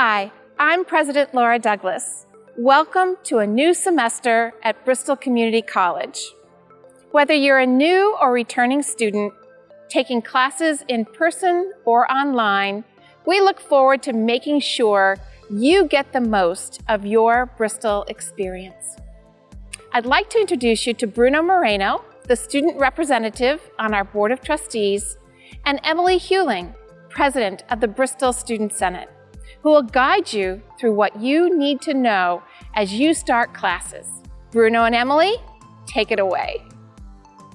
Hi, I'm President Laura Douglas. Welcome to a new semester at Bristol Community College. Whether you're a new or returning student, taking classes in person or online, we look forward to making sure you get the most of your Bristol experience. I'd like to introduce you to Bruno Moreno, the student representative on our Board of Trustees, and Emily Hewling, President of the Bristol Student Senate, who will guide you through what you need to know as you start classes. Bruno and Emily, take it away.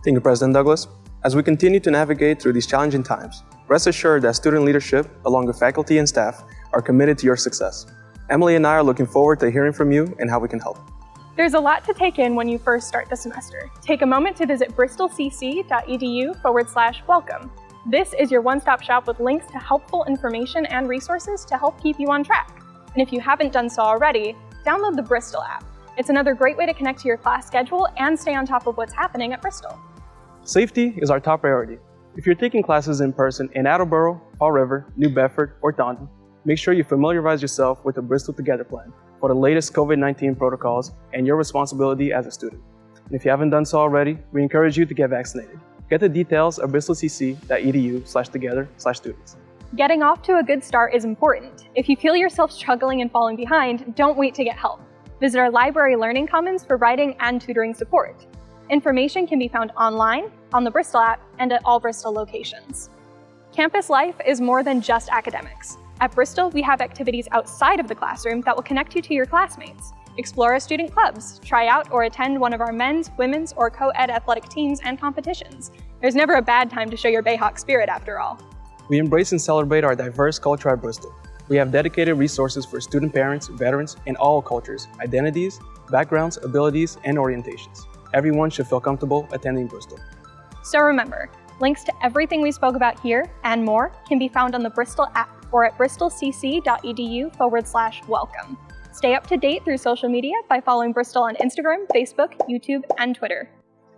Thank you, President Douglas. As we continue to navigate through these challenging times, rest assured that student leadership, along with faculty and staff, are committed to your success. Emily and I are looking forward to hearing from you and how we can help. There's a lot to take in when you first start the semester. Take a moment to visit bristolcc.edu forward slash welcome. This is your one-stop shop with links to helpful information and resources to help keep you on track. And if you haven't done so already, download the Bristol app. It's another great way to connect to your class schedule and stay on top of what's happening at Bristol. Safety is our top priority. If you're taking classes in person in Attleboro, Fall River, New Bedford, or Taunton, make sure you familiarize yourself with the Bristol Together plan for the latest COVID-19 protocols and your responsibility as a student. And if you haven't done so already, we encourage you to get vaccinated. Get the details at bristolcc.edu slash together slash students. Getting off to a good start is important. If you feel yourself struggling and falling behind, don't wait to get help. Visit our library Learning Commons for writing and tutoring support. Information can be found online, on the Bristol app, and at all Bristol locations. Campus life is more than just academics. At Bristol, we have activities outside of the classroom that will connect you to your classmates. Explore our student clubs, try out or attend one of our men's, women's, or co-ed athletic teams and competitions. There's never a bad time to show your Bayhawk spirit after all. We embrace and celebrate our diverse culture at Bristol. We have dedicated resources for student parents, veterans, and all cultures, identities, backgrounds, abilities, and orientations everyone should feel comfortable attending Bristol. So remember, links to everything we spoke about here and more can be found on the Bristol app or at bristolcc.edu forward slash welcome. Stay up to date through social media by following Bristol on Instagram, Facebook, YouTube, and Twitter.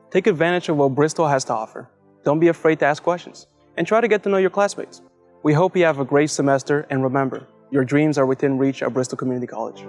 Take advantage of what Bristol has to offer. Don't be afraid to ask questions and try to get to know your classmates. We hope you have a great semester and remember, your dreams are within reach at Bristol Community College.